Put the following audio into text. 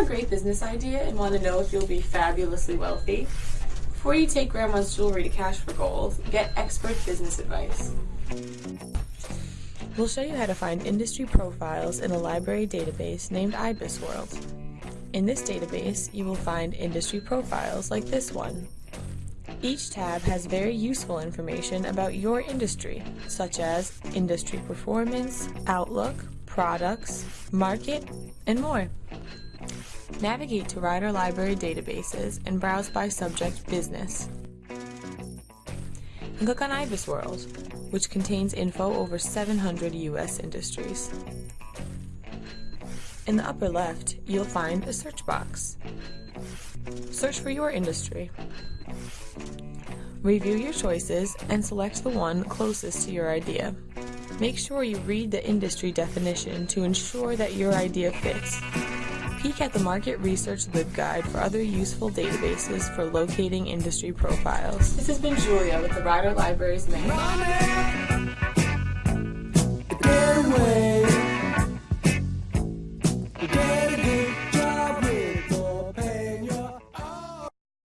a great business idea and want to know if you'll be fabulously wealthy? Before you take grandma's jewelry to cash for gold, get expert business advice. We'll show you how to find industry profiles in a library database named IBISWorld. In this database, you will find industry profiles like this one. Each tab has very useful information about your industry, such as industry performance, outlook, products, market, and more. Navigate to Rider Library databases and browse by subject business. And click on IBISWorld, which contains info over 700 U.S. industries. In the upper left, you'll find a search box. Search for your industry. Review your choices and select the one closest to your idea. Make sure you read the industry definition to ensure that your idea fits. Peek at the Market Research LibGuide for other useful databases for locating industry profiles. This has been Julia with the Rider Libraries Manual.